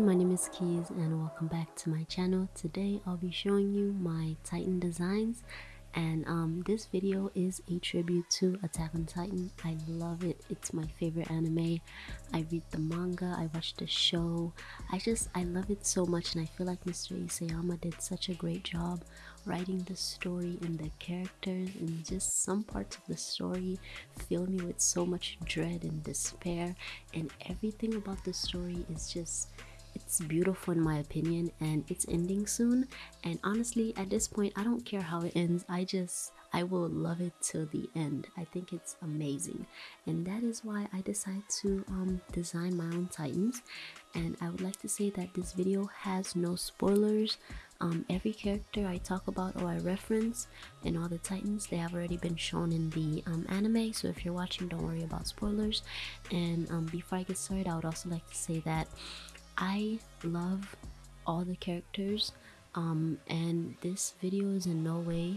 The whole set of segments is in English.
everyone, my name is Keys and welcome back to my channel. Today I'll be showing you my Titan designs and um, this video is a tribute to Attack on Titan. I love it. It's my favorite anime. I read the manga, I watch the show. I just, I love it so much and I feel like Mr. Isayama did such a great job writing the story and the characters and just some parts of the story fill me with so much dread and despair and everything about the story is just it's beautiful in my opinion and it's ending soon. And honestly at this point i don't care how it ends. I just i will love it till the end. I think it's amazing. And that is why i decided to um, design my own titans. And i would like to say that this video has no spoilers. Um, every character I talk about or I reference in all the Titans, they have already been shown in the um, anime. So if you're watching, don't worry about spoilers. And um, before I get started, I would also like to say that I love all the characters um, and this video is in no way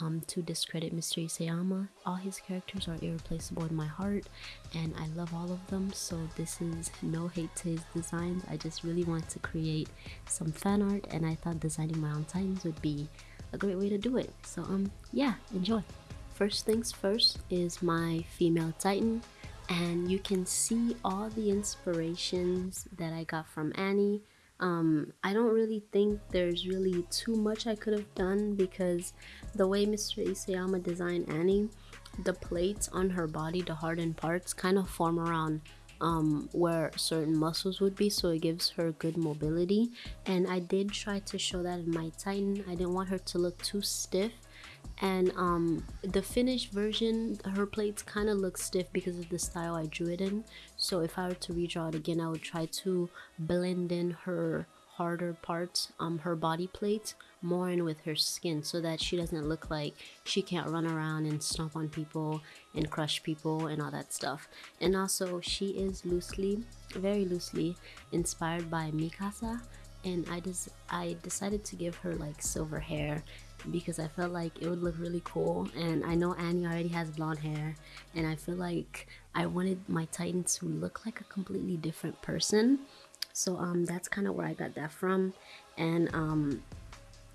um, to discredit Mr. Isayama. All his characters are irreplaceable in my heart and I love all of them so this is no hate to his designs. I just really want to create some fan art and I thought designing my own titans would be a great way to do it. So um yeah, enjoy. First things first is my female titan and you can see all the inspirations that I got from Annie. Um, I don't really think there's really too much I could have done because the way Mr. Isayama designed Annie, the plates on her body, the hardened parts, kind of form around um, where certain muscles would be so it gives her good mobility and I did try to show that in my Titan I didn't want her to look too stiff and um, the finished version her plates kind of look stiff because of the style I drew it in. So if I were to redraw it again I would try to blend in her harder parts um her body plate more in with her skin so that she doesn't look like she can't run around and stomp on people and crush people and all that stuff. And also she is loosely very loosely inspired by Mikasa and I just I decided to give her like silver hair because I felt like it would look really cool. And I know Annie already has blonde hair and I feel like I wanted my Titan to look like a completely different person. So um that's kind of where I got that from. And um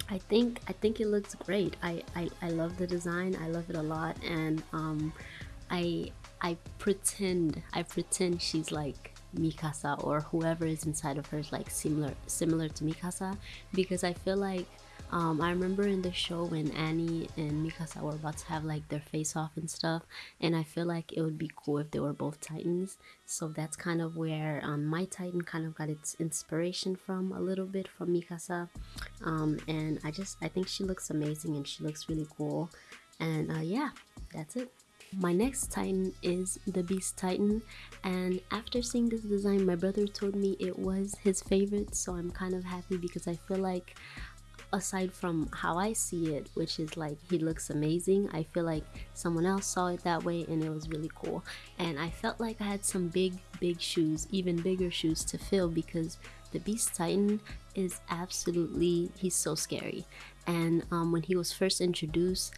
I think I think it looks great. I, I I love the design. I love it a lot. And um I I pretend I pretend she's like Mikasa or whoever is inside of her is like similar similar to Mikasa. Because I feel like um, I remember in the show when Annie and Mikasa were about to have like their face off and stuff and I feel like it would be cool if they were both titans. So that's kind of where um, my titan kind of got its inspiration from a little bit from Mikasa. Um, and I just I think she looks amazing and she looks really cool. And uh, yeah that's it my next Titan is the Beast Titan and after seeing this design my brother told me it was his favorite so I'm kind of happy because I feel like aside from how I see it which is like he looks amazing I feel like someone else saw it that way and it was really cool. And I felt like I had some big big shoes even bigger shoes to fill because the Beast Titan is absolutely he's so scary. And um, when he was first introduced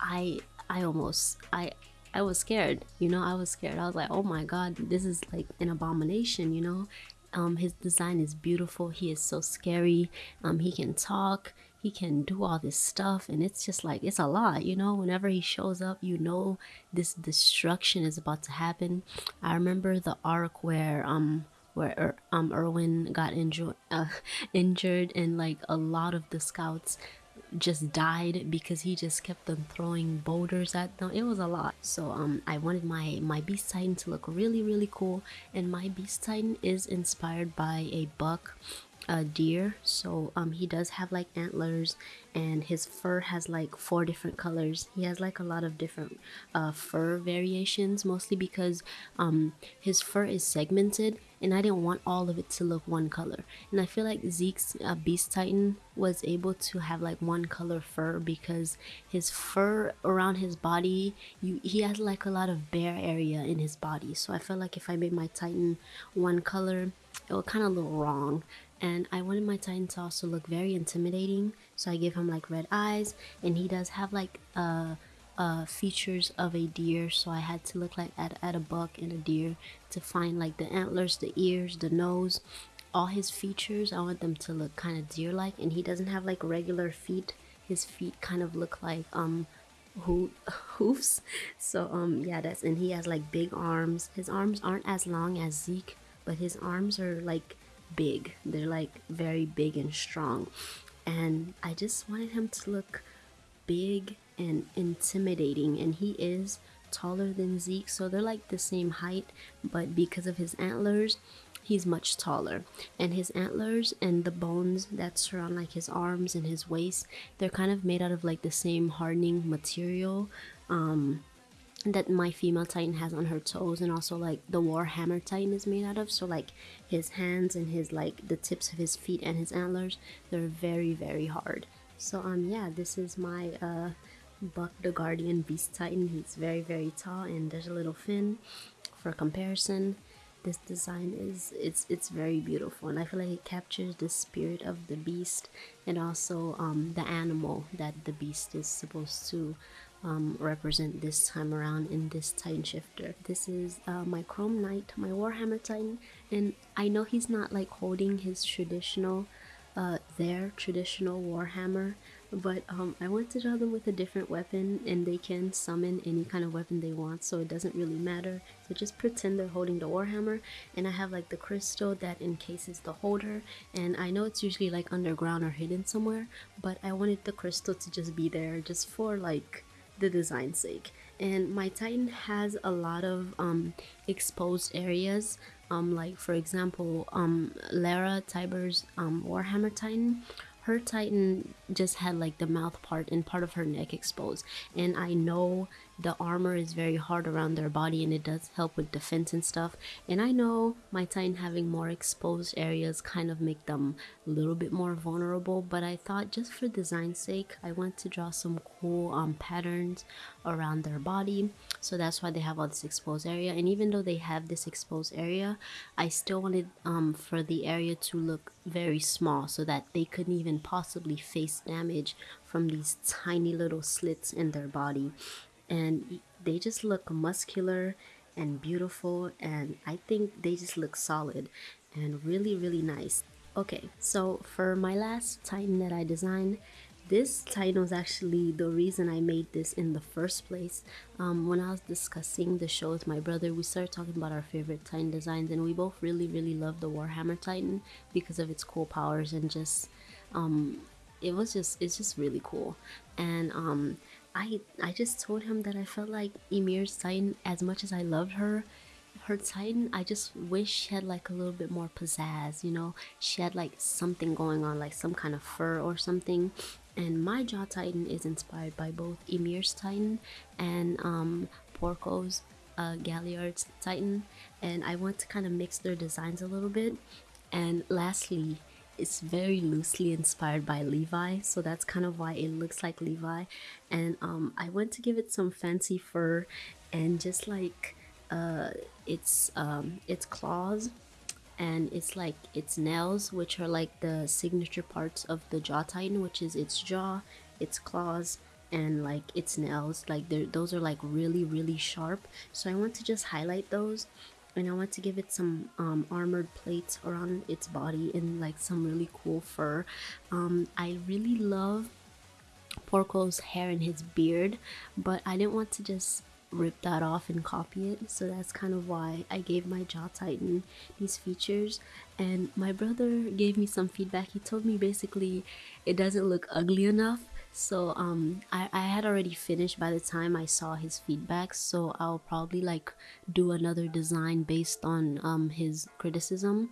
I I almost I I was scared you know I was scared. I was like oh my god this is like an abomination you know? Um his design is beautiful. He is so scary. Um he can talk. He can do all this stuff and it's just like it's a lot you know? Whenever he shows up you know this destruction is about to happen. I remember the arc where um where er, um Erwin got injured uh, injured and like a lot of the scouts just died because he just kept on throwing boulders at them. It was a lot. So um i wanted my my beast titan to look really really cool. And my beast titan is inspired by a buck a deer so um he does have like antlers and his fur has like four different colors. He has like a lot of different uh, fur variations mostly because um his fur is segmented and I didn't want all of it to look one color. And I feel like Zeke's uh, Beast Titan was able to have like one color fur because his fur around his body you he has like a lot of bare area in his body. So I felt like if I made my Titan one color it would kind of look wrong and I wanted my Titan to also look very intimidating so I gave him like red eyes and he does have like uh, uh, features of a deer so I had to look like at, at a buck and a deer to find like the antlers, the ears, the nose all his features, I want them to look kind of deer-like, and he doesn't have like regular feet. His feet kind of look like um ho hoofs. So um yeah, that's and he has like big arms. His arms aren't as long as Zeke, but his arms are like big. They're like very big and strong. And I just wanted him to look big and intimidating and he is taller than Zeke, so they're like the same height, but because of his antlers, he's much taller. And his antlers and the bones that surround like his arms and his waist, they're kind of made out of like the same hardening material. Um, that my female titan has on her toes and also like the warhammer titan is made out of so like his hands and his like the tips of his feet and his antlers they're very very hard so um yeah this is my uh Buck the Guardian Beast Titan. He's very, very tall, and there's a little Finn for comparison. This design is it's it's very beautiful, and I feel like it captures the spirit of the beast and also um, the animal that the beast is supposed to um, represent this time around in this Titan shifter. This is uh, my Chrome Knight, my Warhammer Titan, and I know he's not like holding his traditional, uh, their traditional Warhammer, but um, I want to draw them with a different weapon and they can summon any kind of weapon they want so it doesn't really matter so just pretend they're holding the warhammer and I have like the crystal that encases the holder and I know it's usually like underground or hidden somewhere but I wanted the crystal to just be there just for like the design sake. And my titan has a lot of um, exposed areas um, like for example um, Lara Tybur's um, Warhammer Titan. Her titan just had like the mouth part and part of her neck exposed. And i know the armor is very hard around their body and it does help with defense and stuff. And i know my titan having more exposed areas kind of make them a little bit more vulnerable but i thought just for design sake i want to draw some cool um, patterns around their body. So that's why they have all this exposed area. And even though they have this exposed area i still wanted um, for the area to look very small so that they couldn't even possibly face damage from these tiny little slits in their body and they just look muscular and beautiful and I think they just look solid and really really nice okay so for my last titan that I designed this titan was actually the reason I made this in the first place. Um, when I was discussing the show with my brother, we started talking about our favorite titan designs, and we both really, really love the Warhammer Titan because of its cool powers and just, um, it was just, it's just really cool. And um, I I just told him that I felt like Ymir's Titan, as much as I loved her, her Titan, I just wish she had like a little bit more pizzazz, you know? She had like something going on, like some kind of fur or something. And my Jaw Titan is inspired by both Ymir's Titan and um, Porco's uh, Galliard's Titan. And I want to kind of mix their designs a little bit. And lastly, it's very loosely inspired by Levi, so that's kind of why it looks like Levi. And um, I went to give it some fancy fur and just like uh, its um, its claws and it's like its nails, which are like the signature parts of the jaw titan, which is its jaw, its claws, and like its nails. Like those are like really really sharp. So I want to just highlight those and I want to give it some um, armored plates around its body and like some really cool fur. Um, I really love Porco's hair and his beard, but I didn't want to just rip that off and copy it so that's kind of why I gave my jaw titan these features and my brother gave me some feedback he told me basically it doesn't look ugly enough so um I, I had already finished by the time i saw his feedback so i'll probably like do another design based on um his criticism.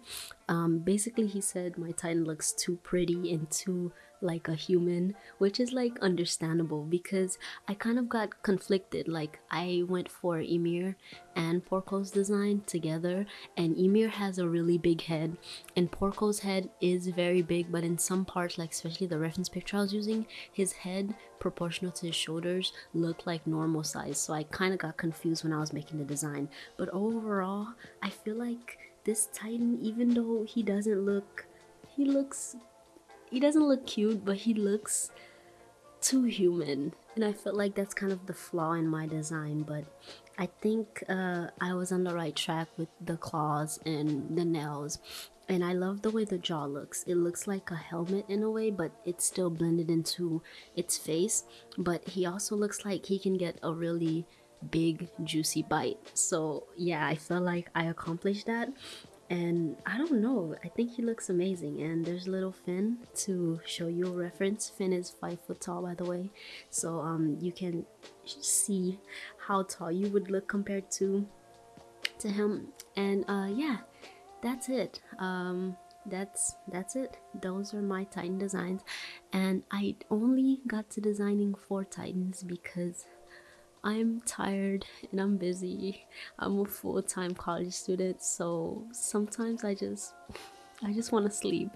Um basically he said my titan looks too pretty and too like a human, which is like understandable because I kind of got conflicted. Like I went for Ymir and Porco's design together, and Ymir has a really big head, and Porco's head is very big, but in some parts, like especially the reference picture I was using, his head proportional to his shoulders looked like normal size. So I kind of got confused when I was making the design. But overall, I feel like this Titan, even though he doesn't look he looks he doesn't look cute, but he looks too human. And I felt like that's kind of the flaw in my design, but I think uh, I was on the right track with the claws and the nails. and I love the way the jaw looks. It looks like a helmet in a way, but it's still blended into its face. But he also looks like he can get a really big juicy bite. So yeah, I feel like I accomplished that. And I don't know, I think he looks amazing. And there's little Finn to show you a reference. Finn is five foot tall, by the way. So um, you can see how tall you would look compared to to him. And uh, yeah, that's it um that's that's it those are my titan designs and i only got to designing four titans because i'm tired and i'm busy. I'm a full-time college student so sometimes i just I just want to sleep.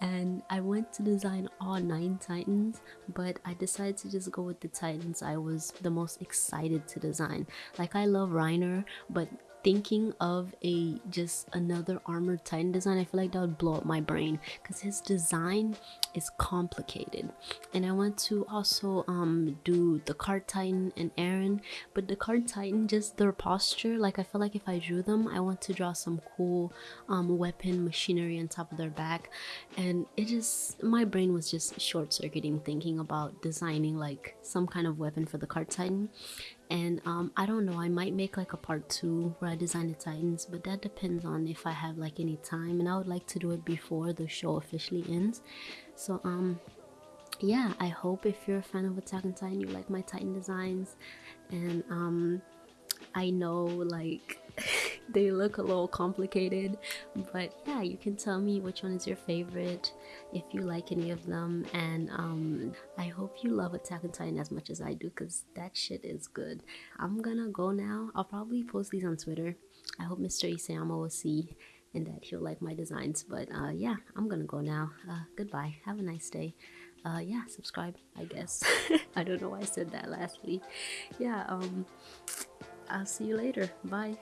And I went to design all nine titans but I decided to just go with the titans. I was the most excited to design. Like I love Reiner but thinking of a just another armored titan design i feel like that would blow up my brain because his design is complicated. And i want to also um do the cart titan and eren but the cart titan just their posture like i feel like if i drew them i want to draw some cool um weapon machinery on top of their back. And it just my brain was just short-circuiting thinking about designing like some kind of weapon for the cart titan and um, I don't know I might make like a part two where I design the Titans but that depends on if I have like any time and I would like to do it before the show officially ends. So um yeah I hope if you're a fan of Attack on Titan you like my Titan designs and um I know like they look a little complicated but yeah you can tell me which one is your favorite if you like any of them and um i hope you love attack on titan as much as i do because that shit is good. I'm gonna go now. I'll probably post these on twitter. I hope mr isayama will see and that he'll like my designs but uh yeah i'm gonna go now. Uh goodbye. Have a nice day. Uh yeah subscribe i guess. I don't know why i said that lastly. Yeah um i'll see you later. Bye